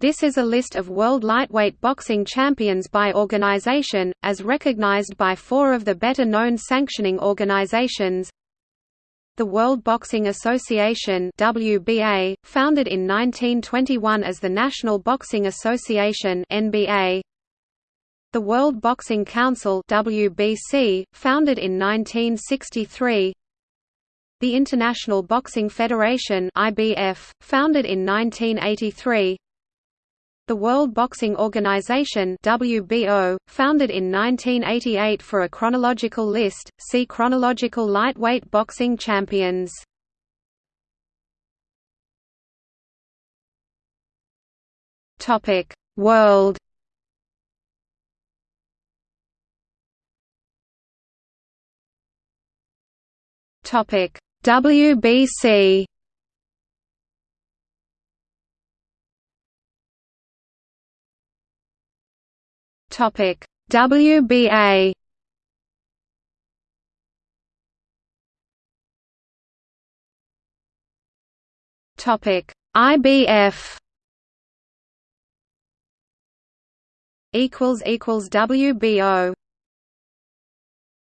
This is a list of world lightweight boxing champions by organization, as recognized by four of the better-known sanctioning organizations. The World Boxing Association WBA, founded in 1921 as the National Boxing Association NBA, the World Boxing Council WBC, founded in 1963 The International Boxing Federation IBF, founded in 1983 the World Boxing Organization WBO, founded in 1988 for a chronological list, see Chronological lightweight boxing champions. Topic: World Topic WBC Topic. WBA Topic. IBF equals equals WBO